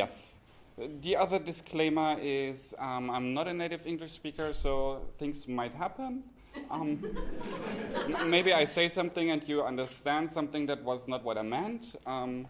Um, yes. The other disclaimer is um, I'm not a native English speaker, so things might happen. Um, maybe I say something and you understand something that was not what I meant. Um,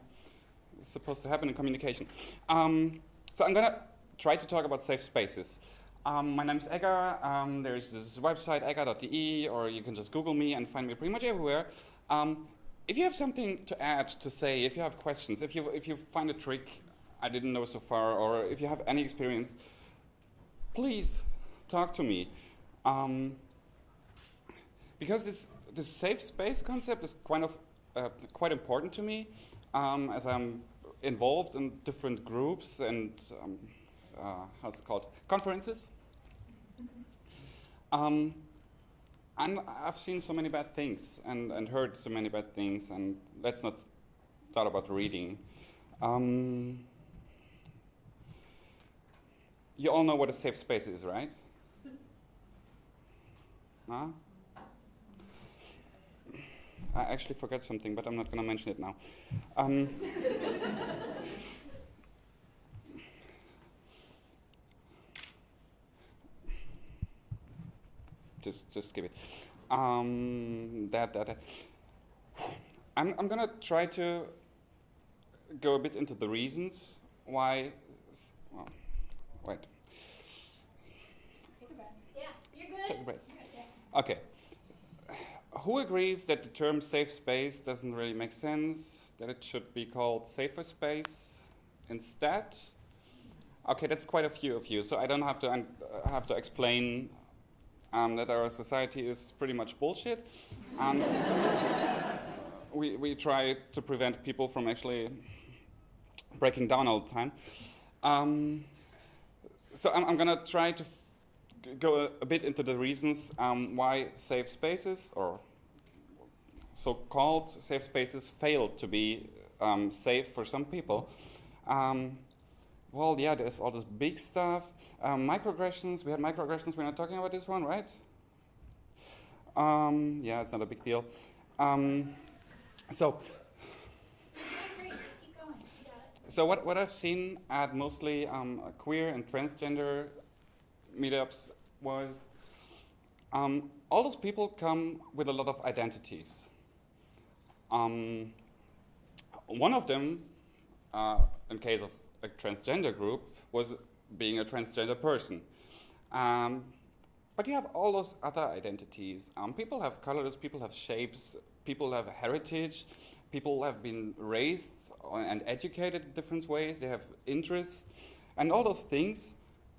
it's supposed to happen in communication. Um, so I'm going to try to talk about safe spaces. Um, my name is Egger. Um, there's this website, egger.de, or you can just Google me and find me pretty much everywhere. Um, if you have something to add, to say, if you have questions, if you, if you find a trick I didn't know so far, or if you have any experience, please talk to me. Um, because this, this safe space concept is kind of uh, quite important to me, um, as I'm involved in different groups and um, uh, how's it called conferences. Um, and I've seen so many bad things and, and heard so many bad things, and let's not start about reading. Um, you all know what a safe space is, right? Huh? I actually forgot something, but I'm not going to mention it now. Um, just, just give it. Um, that, that, that. I'm, I'm going to try to go a bit into the reasons why. Well, Wait. Take a breath. Yeah, you're good. Take a breath. Okay. Who agrees that the term safe space doesn't really make sense? That it should be called safer space instead? Okay, that's quite a few of you, so I don't have to uh, have to explain um, that our society is pretty much bullshit. And we we try to prevent people from actually breaking down all the time. Um, so I'm, I'm going to try to go a, a, bit into the reasons um, why safe spaces or so-called safe spaces fail to be um, safe for some people. Um, well, yeah, there's all this big stuff. Um, microaggressions, we had microaggressions, we're not talking about this one, right? Um, yeah, it's not a big deal. Um, so, so what, what I've seen at mostly um, queer and transgender meetups was um, all those people come with a lot of identities. Um, one of them, uh, in case of a transgender group, was being a transgender person. Um, but you have all those other identities. Um, people have colors, people have shapes, people have heritage, people have been raised and educated in different ways, they have interests, and all those things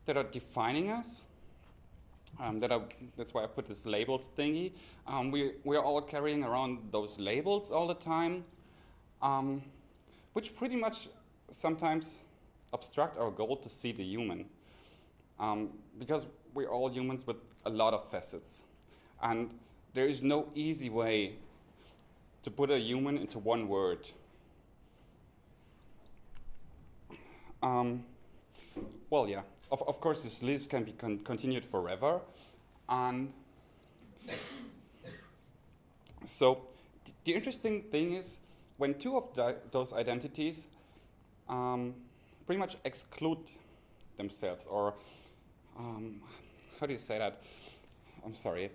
that are defining us. Um, that are, that's why I put this labels thingy. Um, we, we're all carrying around those labels all the time, um, which pretty much sometimes obstruct our goal to see the human. Um, because we're all humans with a lot of facets. And there is no easy way to put a human into one word. Um, well, yeah, of, of course, this list can be con continued forever. And so th the interesting thing is when two of those identities um, pretty much exclude themselves, or um, how do you say that? I'm sorry,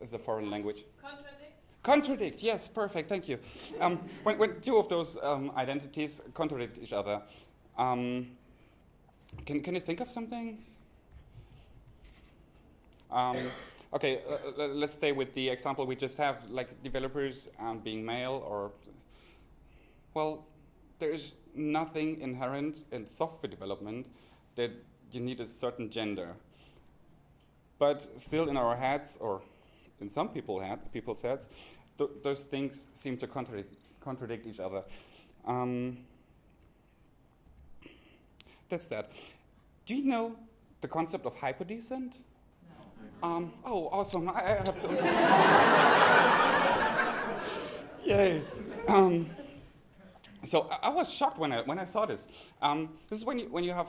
it's a foreign language. Contradict. Contradict, yes, perfect, thank you. Um, when, when, two of those um, identities contradict each other, um, can, can you think of something? Um, okay, uh, let's stay with the example we just have, like developers um, being male or, well, there is nothing inherent in software development that you need a certain gender. But still in our heads, or in some people head, people's heads, th those things seem to contradict, contradict each other. Um, that's that. Do you know the concept of hypodescent? No. Um, oh, awesome. I, I have something. Yay. Um, so I, I, was shocked when I, when I saw this. Um, this is when you, when you have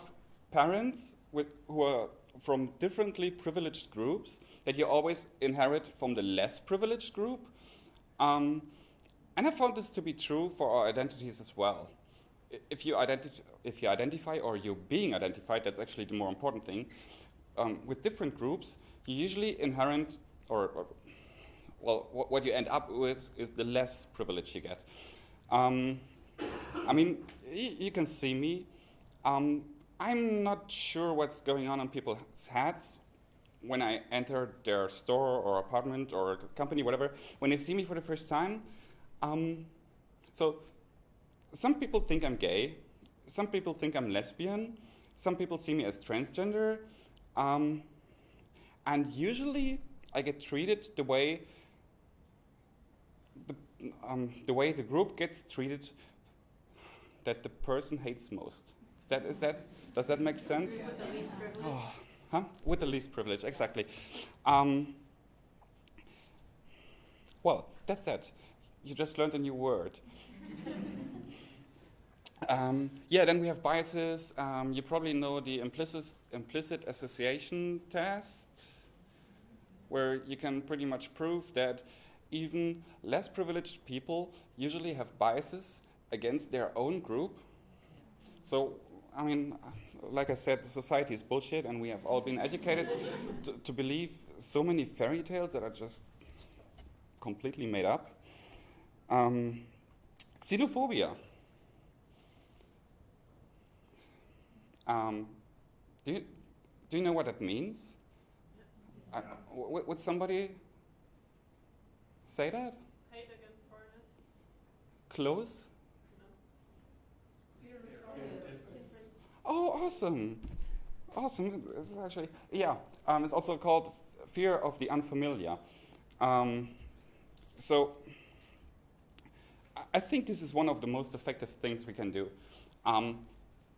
parents with, who are from differently privileged groups that you always inherit from the less privileged group. Um, and I found this to be true for our identities as well. if you, identi- if you identify or you're being identified, that's actually the more important thing, um, with different groups, you usually inherit, or, or well, what, what, you end up with is the less privilege you get. Um, I mean, you can see me. Um, I'm not sure what's going on in people's heads when I enter their store or apartment or company, whatever. When they see me for the first time, um, so some people think I'm gay. Some people think I'm lesbian. Some people see me as transgender. Um, and usually I get treated the way the, um, the way the group gets treated that the person hates most. That, is that, does that make sense? With the least privilege. Oh, huh? With the least privilege, exactly. Um, well, that's that. You just learned a new word. um, yeah, then we have biases. Um, you probably know the implicit, implicit association test, where you can pretty much prove that even less privileged people usually have biases against their own group. So, I mean, like I said, society is bullshit, and we have all been educated to, to believe so many fairy tales that are just completely made up. Um, xenophobia. Um, do, you, do you know what that means? Uh, would somebody say that? Hate against foreigners. Close? Oh, awesome. Awesome. This is actually, yeah, um, it's also called fear of the unfamiliar. Um, so, I think this is one of the most effective things we can do. Um,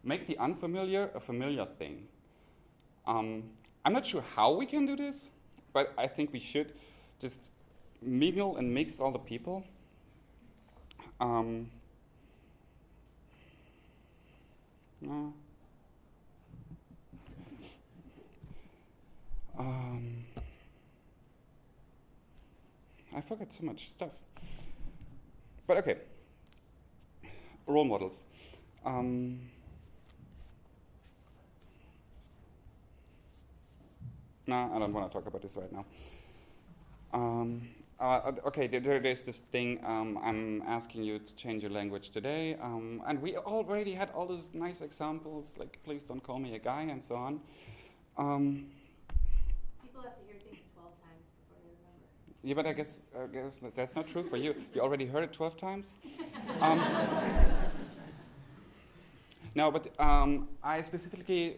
make the unfamiliar a familiar thing. Um, I'm not sure how we can do this, but I think we should just mingle and mix all the people. Um, no. Um, I forgot so much stuff. But okay, role models. Um, no, I don't want to talk about this right now. Um, uh, okay, there, there's this thing. Um, I'm asking you to change your language today, um, and we already had all those nice examples, like "please don't call me a guy" and so on. Um, People have to hear things 12 times before they remember. Yeah, but I guess, I guess that's not true for you. You already heard it 12 times. Um, no, but um, I specifically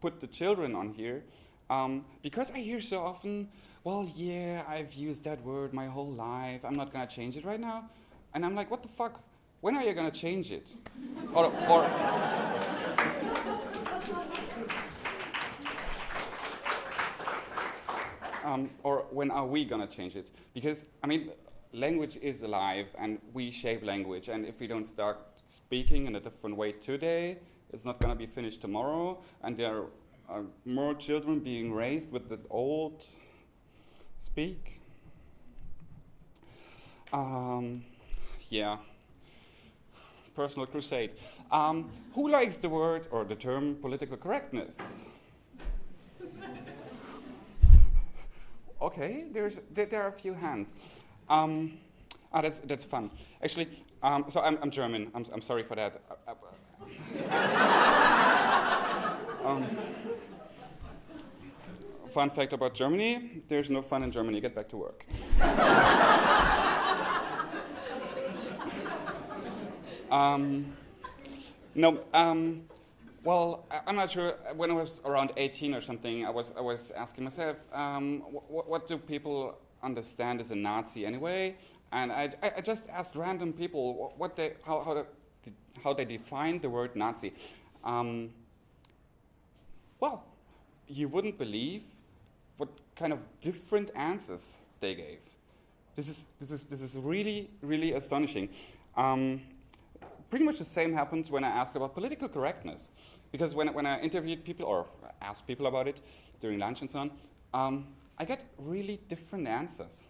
put the children on here um, because I hear so often well, yeah, I've used that word my whole life. I'm not going to change it right now. And I'm like, what the fuck? When are you going to change it? or, or um, or when are we going to change it? Because, I mean, language is alive and we shape language. And if we don't start speaking in a different way today, it's not going to be finished tomorrow. And there are more children being raised with the old speak. Um, yeah. Personal crusade. Um, who likes the word or the term political correctness? Okay, there's, there, there, are a few hands. Um, ah, that's, that's fun. Actually, um, so I'm, I'm German. I'm, I'm sorry for that. Um, fun fact about Germany there's no fun in Germany. Get back to work. um, no, um, well, I'm not sure. When I was around 18 or something, I was, I was asking myself, um, wh what do people understand as a Nazi anyway? And I, I just asked random people what they, how, how, they, how they define the word Nazi. Um, well, you wouldn't believe what kind of different answers they gave. This is, this is, this is really, really astonishing. Um, pretty much the same happens when I ask about political correctness. Because when, when I interviewed people or asked people about it during lunch and so on, um, I get really different answers.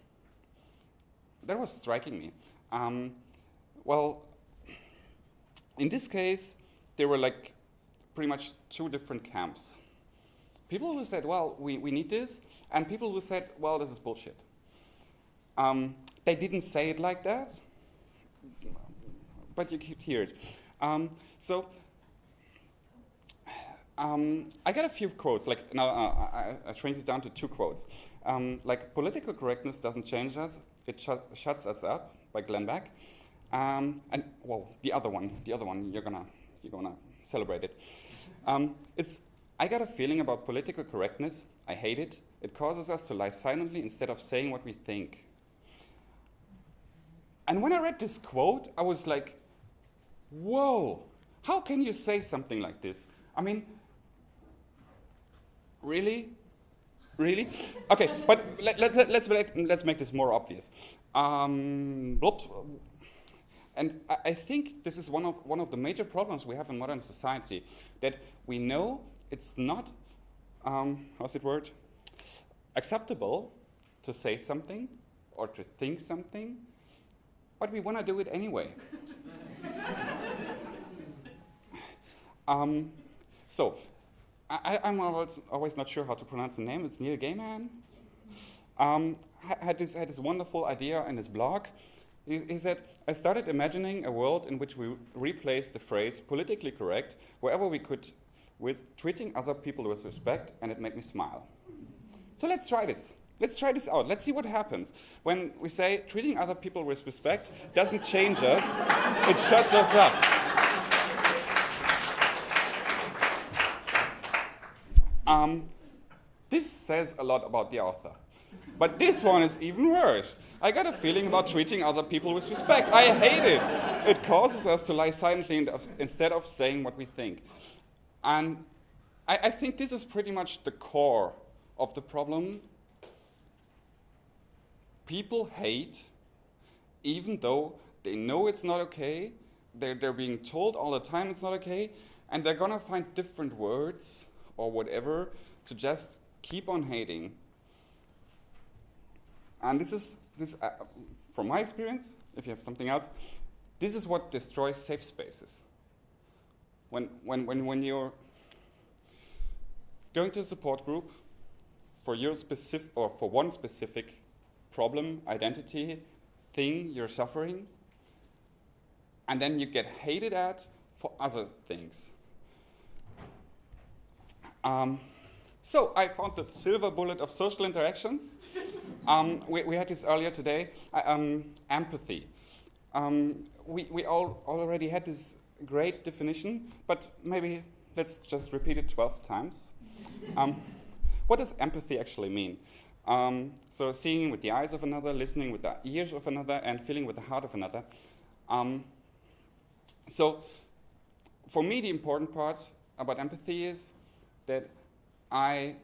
That was striking me. Um, well, in this case, there were like pretty much two different camps. People who said, well, we, we need this, and people who said, well, this is bullshit. Um, they didn't say it like that, but you could hear it. Um, so um, I got a few quotes. Like now, uh, I, I it down to two quotes. Um, like political correctness doesn't change us; it sh shuts us up. By Glenn Beck. Um, and well, the other one, the other one, you're gonna you're gonna celebrate it. Um, it's I got a feeling about political correctness. I hate it. It causes us to lie silently instead of saying what we think. And when I read this quote, I was like, whoa, how can you say something like this? I mean, really? Really? Okay, but let, let, let's, let, let's make this more obvious. Um, and I, I think this is one of, one of the major problems we have in modern society, that we know it's not, um, how's it word, acceptable to say something or to think something but we want to do it anyway. um, so, I, am always, always, not sure how to pronounce the name. It's Neil Gaiman. Um, had, this, had this wonderful idea in his blog. He, he, said, I started imagining a world in which we replaced the phrase politically correct wherever we could with treating other people with respect, and it made me smile. So let's try this. Let's try this out. Let's see what happens. When we say treating other people with respect doesn't change us, it shuts us up. Um, this says a lot about the author. But this one is even worse. I got a feeling about treating other people with respect. I hate it. It causes us to lie silently instead of saying what we think. And I, I think this is pretty much the core of the problem people hate even though they know it's not okay, they're, they're being told all the time it's not okay, and they're gonna find different words or whatever to just keep on hating. And this is, this, uh, from my experience, if you have something else, this is what destroys safe spaces. When, when, when, when you're going to a support group for your specific, or for one specific problem, identity, thing you're suffering, and then you get hated at for other things. Um, so I found the silver bullet of social interactions. um, we, we, had this earlier today, um, empathy. Um, we we all already had this great definition, but maybe let's just repeat it 12 times. Um, what does empathy actually mean? Um, so seeing with the eyes of another, listening with the ears of another, and feeling with the heart of another. So for me, the important part about empathy is that I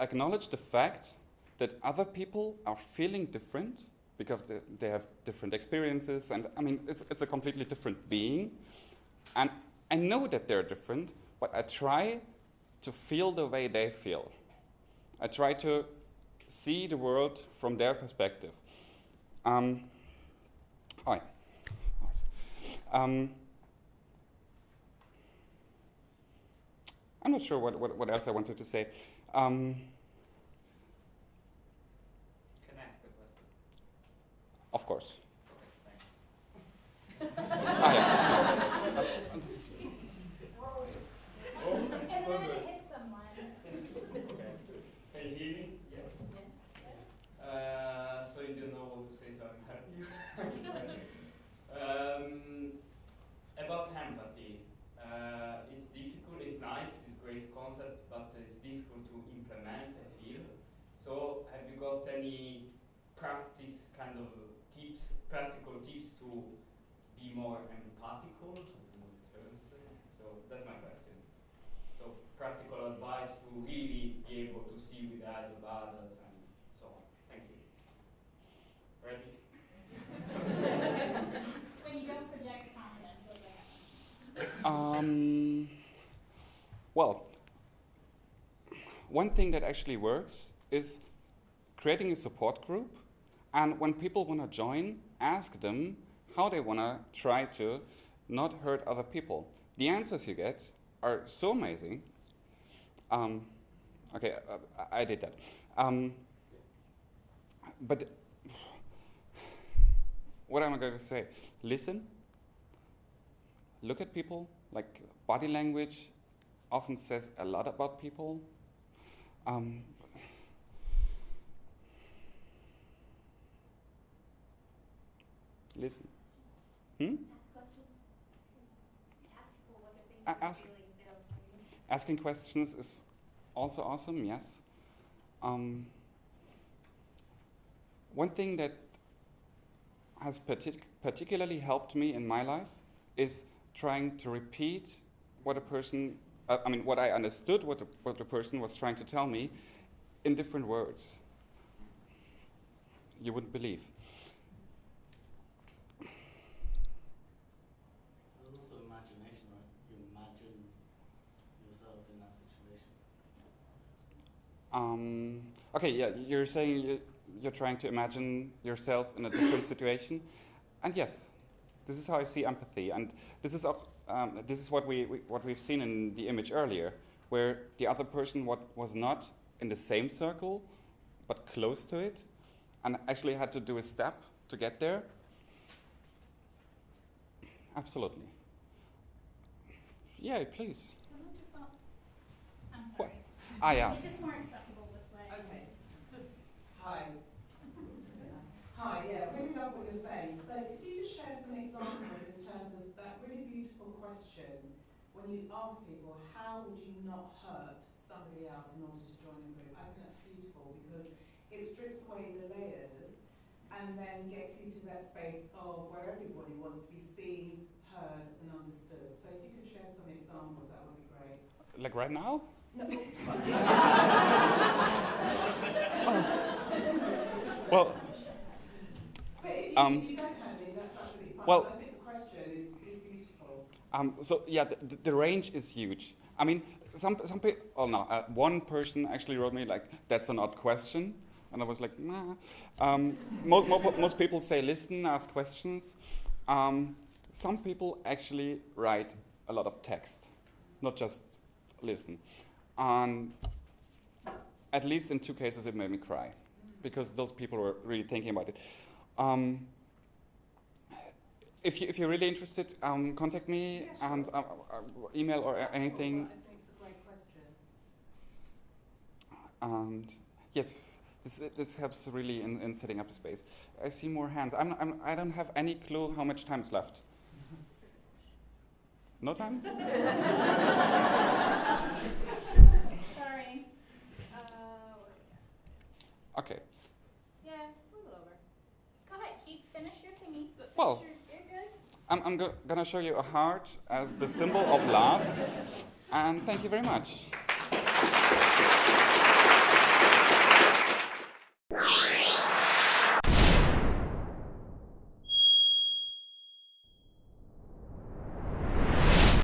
acknowledge the fact that other people are feeling different because they, have different experiences, and I mean, it's, it's a completely different being. And I know that they're different, but I try to feel the way they feel. I try to see the world from their perspective. Um, hi. Um, I'm not sure what, what, what, else I wanted to say. Um, Can I ask a question? Of course. Okay, thanks. ah, yeah. more empathical. So that's my question. So practical advice to really be able to see with the eyes of others and so on. Thank you. Ready? when you don't project confidence, what Um, well, one thing that actually works is creating a support group and when people want to join, ask them how they want to try to not hurt other people. The answers you get are so amazing. Um, okay, uh, I did that. Um, but what am I going to say? Listen, look at people, like body language often says a lot about people. Um, listen. Hmm? Ask questions. Ask people what they're thinking, A- what they're ask- feeling, if they don't tell you. Asking questions is also awesome, yes. Um, one thing that has partic- particularly helped me in my life is trying to repeat what a person, uh, I mean, what I understood, what the, what the person was trying to tell me in different words. You wouldn't believe. There's also imagination, right? You imagine yourself in that situation. Um, okay, yeah, you're saying you, you're trying to imagine yourself in a different situation, and yes, this is how I see empathy, and this is um, this is what we, we what we've seen in the image earlier, where the other person what was not in the same circle, but close to it, and actually had to do a step to get there. Absolutely. Yeah, please. Can I just ask? I'm What? sorry. Ah, yeah. It's just more accessible this way. Okay. Hi. Hi, yeah, really love what you're saying. So could you just share some examples in terms of that really beautiful question when you ask people, how would you not hurt somebody else in order to join a group? I think that's beautiful because it strips away the layers and then gets you to that space of where everybody wants to be seen, heard and understood. So if you could share some examples, that would be great. Like right now? No. Well, Um, well-. Um, so yeah, the, the- the range is huge. I mean, some some people. Oh no, uh, one person actually wrote me like, "That's an odd question," and I was like, "Nah." Um, most, most people say, "Listen, ask questions." Um, some people actually write a lot of text, not just listen. And at least in two cases, it made me cry because those people were really thinking about it. Um, if, you, if you're really interested, um, contact me Yeah, sure. and uh, uh, email or a- anything. I think it's a great question. And yes, this, this helps really in, in setting up the space. I see more hands. I'm, I'm, I don't have any clue how much time's left. No time? Sorry. Uh, where are we at? Okay. Yeah, a little over. Go ahead, keep, finish your thingy, but Well- your, you're good. I'm, I'm go- gonna show you a heart as the symbol of love. And thank you very much.